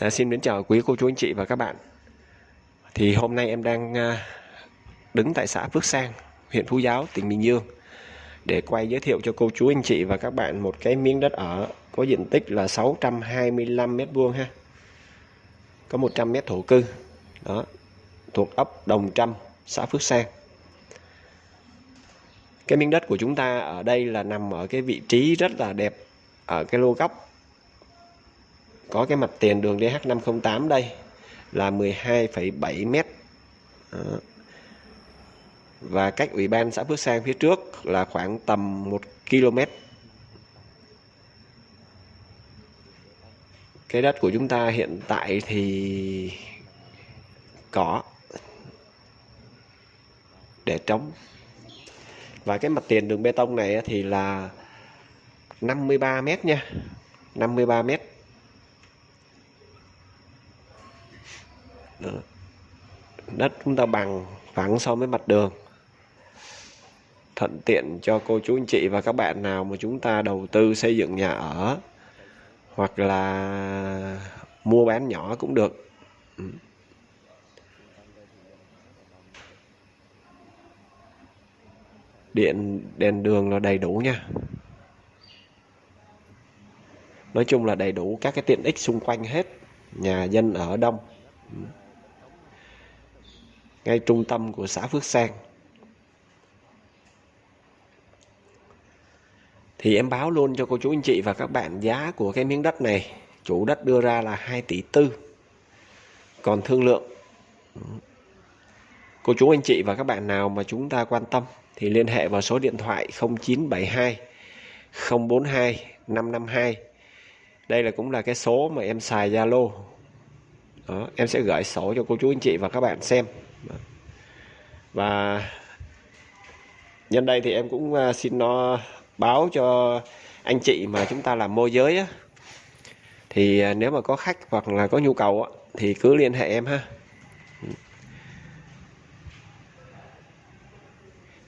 À, xin đến chào quý cô chú anh chị và các bạn. Thì hôm nay em đang à, đứng tại xã Phước Sang, huyện Phú Giáo, tỉnh Bình Dương để quay giới thiệu cho cô chú anh chị và các bạn một cái miếng đất ở có diện tích là 625 m vuông ha. Có 100 m thổ cư. Đó. Thuộc ấp Đồng Trăm, xã Phước Sang. Cái miếng đất của chúng ta ở đây là nằm ở cái vị trí rất là đẹp ở cái lô góc có cái mặt tiền đường DH508 đây là 12,7 mét. Đó. và cách ủy ban xã Phước Sang phía trước là khoảng tầm 1 km cái đất của chúng ta hiện tại thì có để trống. Và cái mặt tiền đường bê tông này thì là 53 mét nha 53 mét. Đất chúng ta bằng phẳng so với mặt đường. Thuận tiện cho cô chú anh chị và các bạn nào mà chúng ta đầu tư xây dựng nhà ở hoặc là mua bán nhỏ cũng được. Ừ. Điện, đèn đường là đầy đủ nha. Nói chung là đầy đủ các cái tiện ích xung quanh hết, nhà dân ở đông. Ừ ngay trung tâm của xã Phước Sang. Thì em báo luôn cho cô chú anh chị và các bạn giá của cái miếng đất này. Chủ đất đưa ra là 2 tỷ tư. Còn thương lượng. Cô chú anh chị và các bạn nào mà chúng ta quan tâm thì liên hệ vào số điện thoại 0972 042 552. Đây là cũng là cái số mà em xài Zalo. Đó, em sẽ gửi sổ cho cô chú anh chị và các bạn xem Vâng. và nhân đây thì em cũng à, xin nó báo cho anh chị mà chúng ta làm môi giới á. Thì à, nếu mà có khách hoặc là có nhu cầu á, thì cứ liên hệ em ha.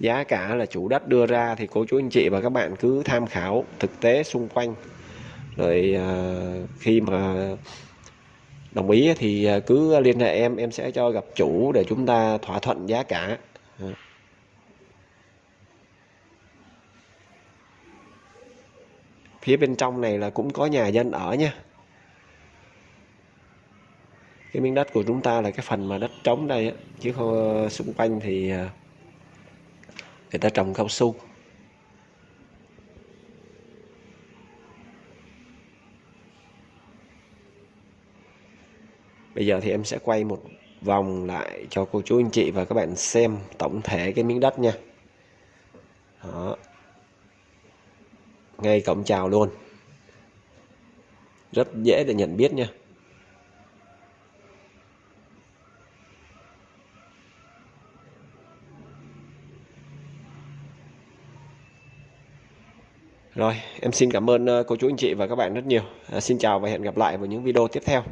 Giá cả là chủ đất đưa ra thì cô chú anh chị và các bạn cứ tham khảo thực tế xung quanh. Rồi à, khi mà đồng ý thì à, cứ liên hệ em em sẽ cho gặp chủ để chúng ta thỏa thuận giá cả. Dạ. Phía bên trong này là cũng có nhà dân ở nha. Cái miếng đất của chúng ta là cái phần mà đất trống đây á, chứ không, xung quanh thì à, người ta trồng cao su. Bây giờ thì em sẽ quay một vòng lại cho cô chú anh chị và các bạn xem tổng thể cái miếng đất nha đó ngay cổng chào luôn rất dễ để nhận biết nha Rồi, em xin cảm ơn ờ, cô chú anh chị và các bạn rất nhiều. À, xin chào và hẹn gặp lại vào những video tiếp theo.